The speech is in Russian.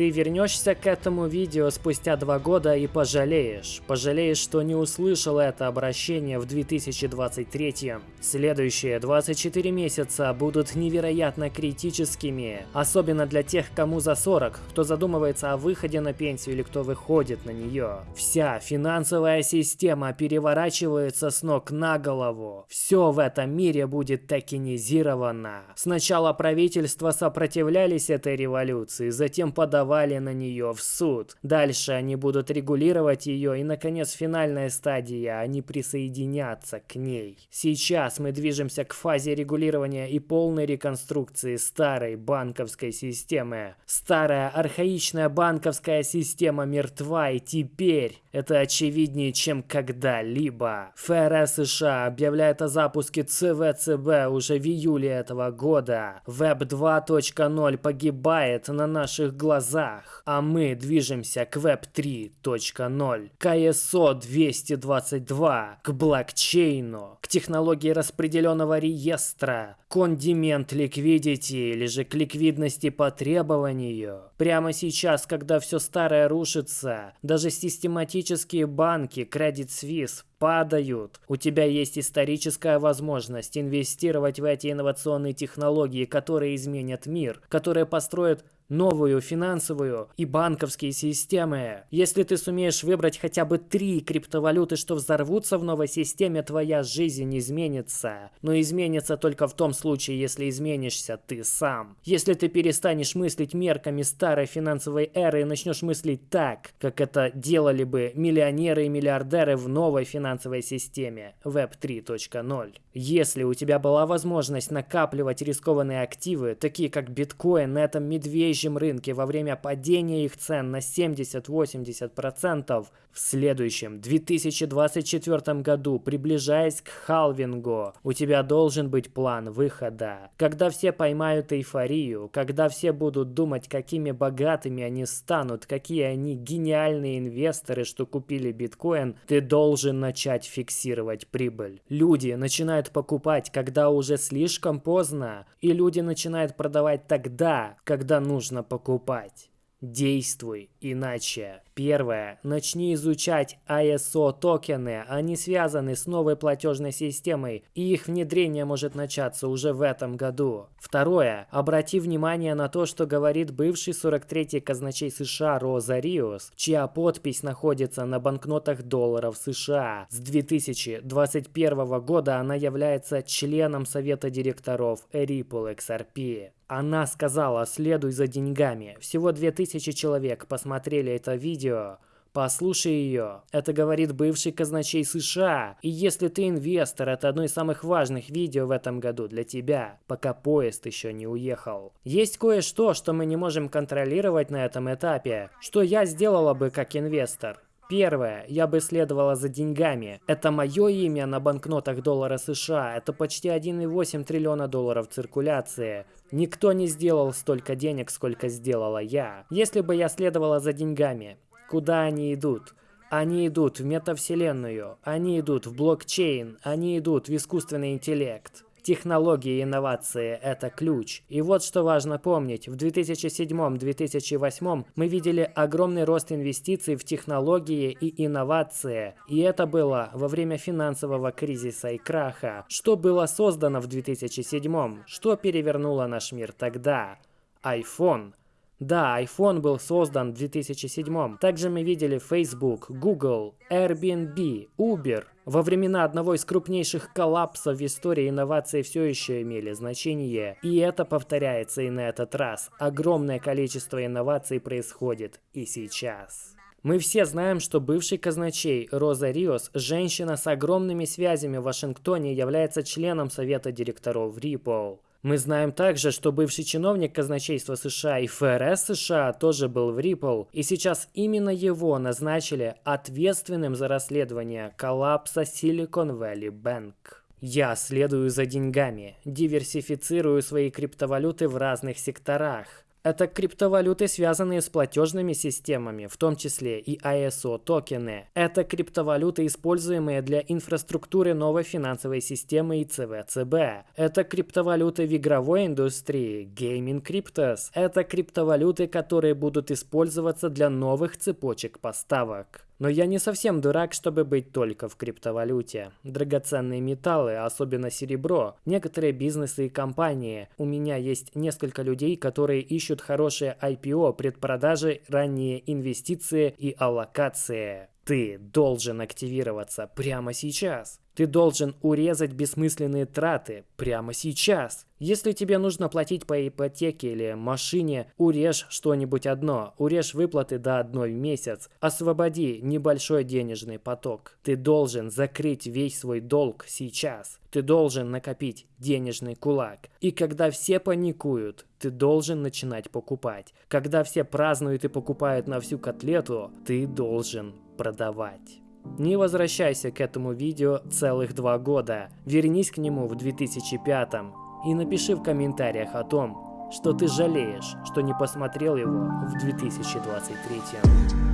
Ты вернешься к этому видео спустя два года и пожалеешь. Пожалеешь, что не услышал это обращение в 2023. Следующие 24 месяца будут невероятно критическими. Особенно для тех, кому за 40, кто задумывается о выходе на пенсию или кто выходит на нее. Вся финансовая система переворачивается с ног на голову. Все в этом мире будет токенизировано. Сначала правительства сопротивлялись этой революции, затем подавали на нее в суд. Дальше они будут регулировать ее и, наконец, финальная стадия, они присоединятся к ней. Сейчас мы движемся к фазе регулирования и полной реконструкции старой банковской системы. Старая архаичная банковская система мертва и теперь это очевиднее, чем когда-либо. ФРС США объявляет о запуске ЦВЦБ уже в июле этого года. Web 2.0 погибает на наших глазах, а мы движемся к Web 3.0, к ISO 222, к блокчейну, к технологии распределенного реестра, кондимент ликвидити или же к ликвидности по требованию. Прямо сейчас, когда все старое рушится, даже систематические банки Credit Suisse падают. У тебя есть историческая возможность инвестировать в эти инновационные технологии, которые изменят мир, которые построят новую финансовую и банковские системы. Если ты сумеешь выбрать хотя бы три криптовалюты, что взорвутся в новой системе, твоя жизнь изменится. Но изменится только в том случае, если изменишься ты сам. Если ты перестанешь мыслить мерками старой финансовой эры и начнешь мыслить так, как это делали бы миллионеры и миллиардеры в новой финансовой системе Web 3.0. Если у тебя была возможность накапливать рискованные активы, такие как биткоин на этом медвежьем рынке во время падения их цен на 70-80%, в следующем 2024 году, приближаясь к халвингу, у тебя должен быть план выхода. Когда все поймают эйфорию, когда все будут думать, какими богатыми они станут, какие они гениальные инвесторы, что купили биткоин, ты должен начать фиксировать прибыль. Люди начинают покупать, когда уже слишком поздно, и люди начинают продавать тогда, когда нужно покупать. Действуй иначе. Первое. Начни изучать ISO токены. Они связаны с новой платежной системой, и их внедрение может начаться уже в этом году. Второе. Обрати внимание на то, что говорит бывший 43-й казначей США Роза Риос, чья подпись находится на банкнотах долларов США. С 2021 года она является членом совета директоров Ripple XRP. Она сказала «следуй за деньгами». Всего 2000 человек посмотрели это видео. Послушай ее. Это говорит бывший казначей США. И если ты инвестор, это одно из самых важных видео в этом году для тебя, пока поезд еще не уехал. Есть кое-что, что мы не можем контролировать на этом этапе. Что я сделала бы как инвестор? Первое, я бы следовала за деньгами. Это мое имя на банкнотах доллара США. Это почти 1,8 триллиона долларов циркуляции. Никто не сделал столько денег, сколько сделала я. Если бы я следовала за деньгами, куда они идут? Они идут в метавселенную, они идут в блокчейн, они идут в искусственный интеллект. Технологии и инновации – это ключ. И вот что важно помнить. В 2007-2008 мы видели огромный рост инвестиций в технологии и инновации. И это было во время финансового кризиса и краха. Что было создано в 2007? Что перевернуло наш мир тогда? iPhone. Да, iPhone был создан в 2007. Также мы видели Facebook, Google, Airbnb, Uber. Во времена одного из крупнейших коллапсов в истории инновации все еще имели значение. И это повторяется и на этот раз. Огромное количество инноваций происходит и сейчас. Мы все знаем, что бывший казначей Роза Риос, женщина с огромными связями в Вашингтоне, является членом совета директоров Ripple. Мы знаем также, что бывший чиновник казначейства США и ФРС США тоже был в Ripple, и сейчас именно его назначили ответственным за расследование коллапса Silicon Valley Bank. Я следую за деньгами, диверсифицирую свои криптовалюты в разных секторах. Это криптовалюты, связанные с платежными системами, в том числе и ISO токены. Это криптовалюты, используемые для инфраструктуры новой финансовой системы и ЦВЦБ. Это криптовалюты в игровой индустрии, Gaming Cryptos. Это криптовалюты, которые будут использоваться для новых цепочек поставок. Но я не совсем дурак, чтобы быть только в криптовалюте. Драгоценные металлы, особенно серебро, некоторые бизнесы и компании. У меня есть несколько людей, которые ищут хорошие IPO, предпродажи, ранние инвестиции и аллокации. Ты должен активироваться прямо сейчас. Ты должен урезать бессмысленные траты прямо сейчас. Если тебе нужно платить по ипотеке или машине, урежь что-нибудь одно. Урежь выплаты до одной в месяц. Освободи небольшой денежный поток. Ты должен закрыть весь свой долг сейчас. Ты должен накопить денежный кулак. И когда все паникуют, ты должен начинать покупать. Когда все празднуют и покупают на всю котлету, ты должен продавать. Не возвращайся к этому видео целых два года. Вернись к нему в 2005 и напиши в комментариях о том, что ты жалеешь, что не посмотрел его в 2023.